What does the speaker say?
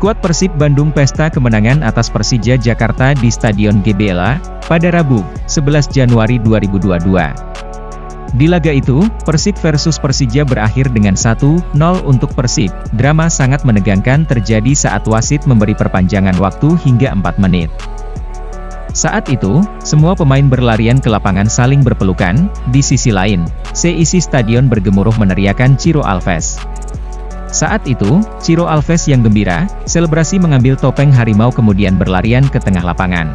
Skuad Persib Bandung pesta kemenangan atas Persija Jakarta di Stadion GBLA, pada Rabu, 11 Januari 2022. Di laga itu, Persib versus Persija berakhir dengan 1-0 untuk Persib. Drama sangat menegangkan terjadi saat wasit memberi perpanjangan waktu hingga 4 menit. Saat itu, semua pemain berlarian ke lapangan saling berpelukan, di sisi lain, seisi stadion bergemuruh meneriakan Ciro Alves. Saat itu, Ciro Alves yang gembira, selebrasi mengambil topeng harimau kemudian berlarian ke tengah lapangan.